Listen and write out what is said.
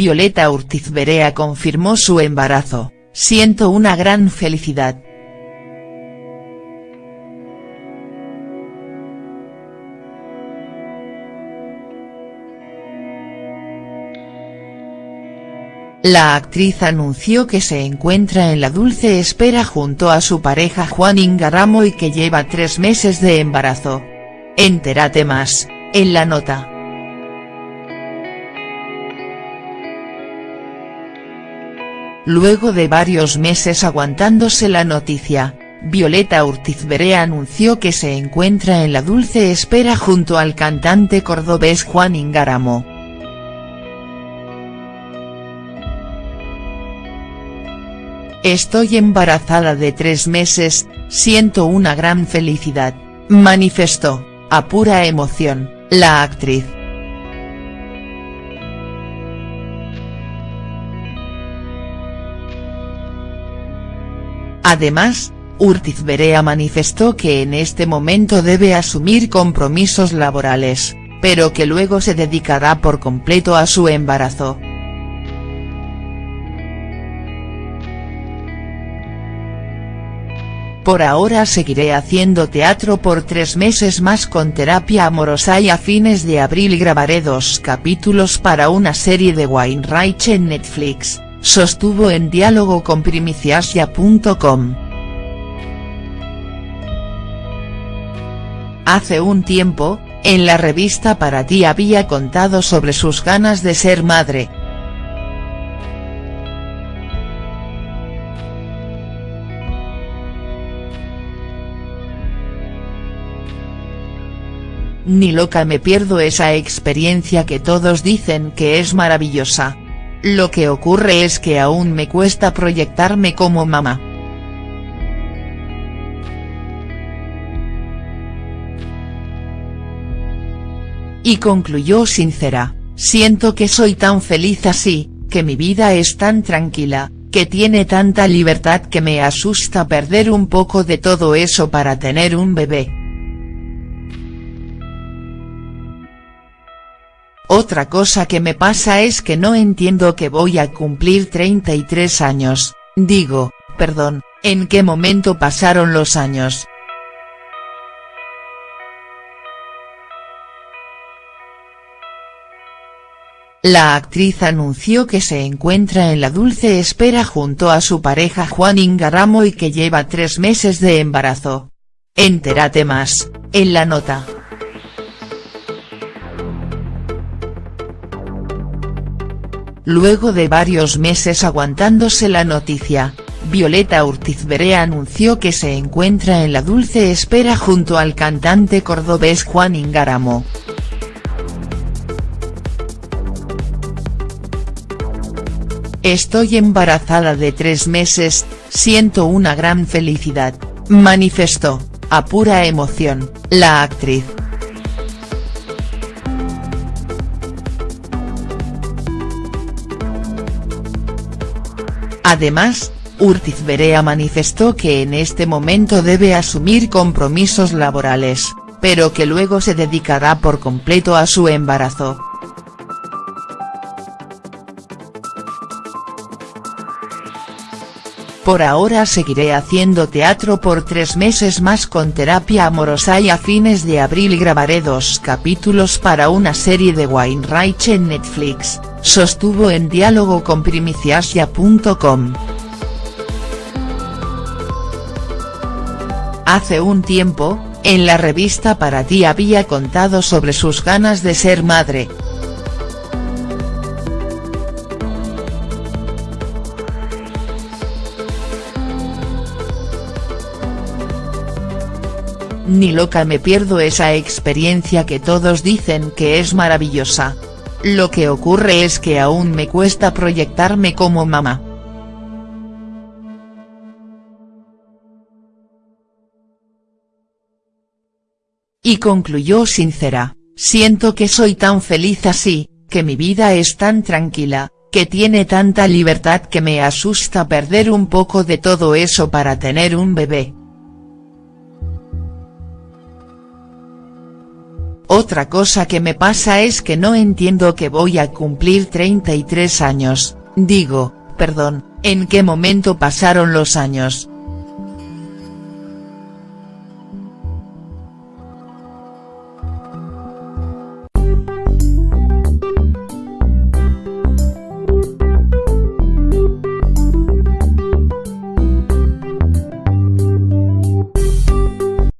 Violeta Urtiz Berea confirmó su embarazo, siento una gran felicidad. La actriz anunció que se encuentra en la dulce espera junto a su pareja Juan Ingaramo y que lleva tres meses de embarazo. Entérate más, en la nota. Luego de varios meses aguantándose la noticia, Violeta Berea anunció que se encuentra en la dulce espera junto al cantante cordobés Juan Ingaramo. Estoy embarazada de tres meses, siento una gran felicidad, manifestó, a pura emoción, la actriz. Además, Urtiz Berea manifestó que en este momento debe asumir compromisos laborales, pero que luego se dedicará por completo a su embarazo. Por ahora seguiré haciendo teatro por tres meses más con terapia amorosa y a fines de abril grabaré dos capítulos para una serie de Wainwright en Netflix, sostuvo en diálogo con primiciasia.com. Hace un tiempo, en la revista Para ti había contado sobre sus ganas de ser madre, Ni loca me pierdo esa experiencia que todos dicen que es maravillosa. Lo que ocurre es que aún me cuesta proyectarme como mamá. Y concluyó sincera, siento que soy tan feliz así, que mi vida es tan tranquila, que tiene tanta libertad que me asusta perder un poco de todo eso para tener un bebé. Otra cosa que me pasa es que no entiendo que voy a cumplir 33 años, digo, perdón, ¿en qué momento pasaron los años?. La actriz anunció que se encuentra en la dulce espera junto a su pareja Juan Ingaramo y que lleva tres meses de embarazo. Entérate más, en la nota. Luego de varios meses aguantándose la noticia, Violeta Urtiz Berea anunció que se encuentra en la dulce espera junto al cantante cordobés Juan Ingaramo. Estoy embarazada de tres meses, siento una gran felicidad, manifestó, a pura emoción, la actriz. Además, Urtiz Berea manifestó que en este momento debe asumir compromisos laborales, pero que luego se dedicará por completo a su embarazo. Por ahora seguiré haciendo teatro por tres meses más con terapia amorosa y a fines de abril grabaré dos capítulos para una serie de Wainwright en Netflix sostuvo en diálogo con primiciasia.com. Hace un tiempo, en la revista Para ti había contado sobre sus ganas de ser madre. Ni loca me pierdo esa experiencia que todos dicen que es maravillosa. Lo que ocurre es que aún me cuesta proyectarme como mamá. Y concluyó sincera, siento que soy tan feliz así, que mi vida es tan tranquila, que tiene tanta libertad que me asusta perder un poco de todo eso para tener un bebé. Otra cosa que me pasa es que no entiendo que voy a cumplir 33 años, digo, perdón, ¿en qué momento pasaron los años?,